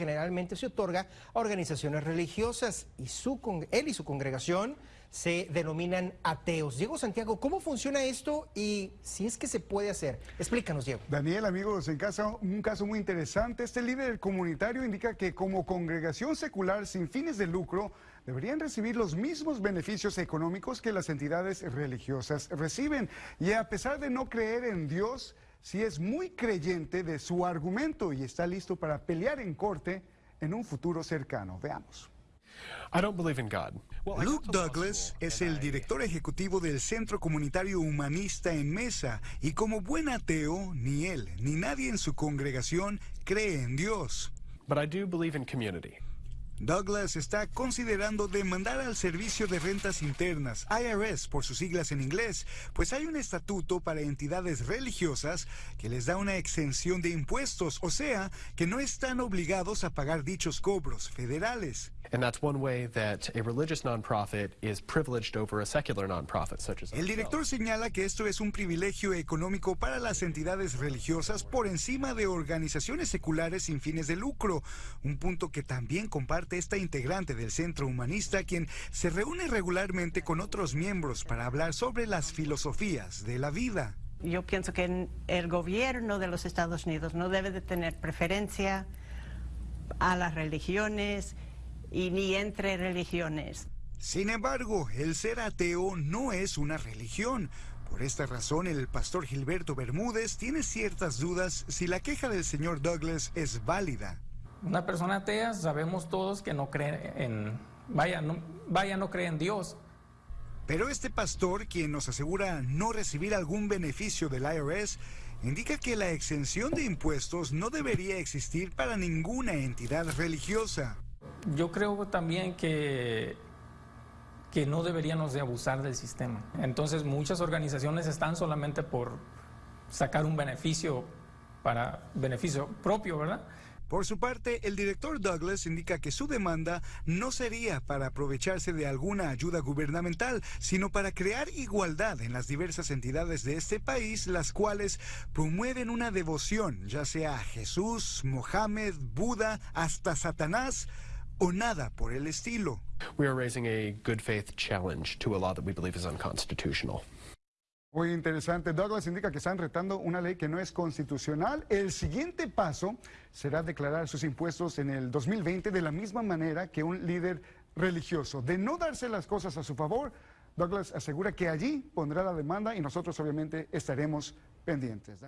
generalmente se otorga a organizaciones religiosas y su, él y su congregación se denominan ateos. Diego Santiago, ¿cómo funciona esto y si es que se puede hacer? Explícanos, Diego. Daniel, amigos, en casa un caso muy interesante. Este líder comunitario indica que como congregación secular sin fines de lucro, deberían recibir los mismos beneficios económicos que las entidades religiosas reciben. Y a pesar de no creer en Dios, sí es muy creyente de su argumento y está listo para pelear en corte en un futuro cercano. Veamos. Luke Douglas es el director ejecutivo del Centro Comunitario Humanista en Mesa y como buen ateo, ni él ni nadie en su congregación cree en Dios. But I do believe in community. Douglas está considerando demandar al Servicio de Rentas Internas, IRS por sus siglas en inglés, pues hay un estatuto para entidades religiosas que les da una exención de impuestos, o sea, que no están obligados a pagar dichos cobros federales. El director señala que esto es un privilegio económico para las entidades religiosas por encima de organizaciones seculares sin fines de lucro, un punto que también comparte esta integrante del Centro Humanista, quien se reúne regularmente con otros miembros para hablar sobre las filosofías de la vida. Yo pienso que el gobierno de los Estados Unidos no debe de tener preferencia a las religiones y ni entre religiones. Sin embargo, el ser ateo no es una religión. Por esta razón, el pastor Gilberto Bermúdez tiene ciertas dudas si la queja del señor Douglas es válida. Una persona atea sabemos todos que no cree en, vaya, no, vaya, no cree en Dios. Pero este pastor, quien nos asegura no recibir algún beneficio del IRS, indica que la exención de impuestos no debería existir para ninguna entidad religiosa. Yo creo también que, que no deberíamos de abusar del sistema. Entonces muchas organizaciones están solamente por sacar un beneficio para beneficio propio, ¿verdad? Por su parte, el director Douglas indica que su demanda no sería para aprovecharse de alguna ayuda gubernamental, sino para crear igualdad en las diversas entidades de este país, las cuales promueven una devoción, ya sea a Jesús, Mohammed, Buda, hasta Satanás o nada por el estilo. We are raising a good faith challenge to a law that we believe is unconstitutional. Muy interesante. Douglas indica que están retando una ley que no es constitucional. El siguiente paso será declarar sus impuestos en el 2020 de la misma manera que un líder religioso. De no darse las cosas a su favor, Douglas asegura que allí pondrá la demanda y nosotros obviamente estaremos pendientes.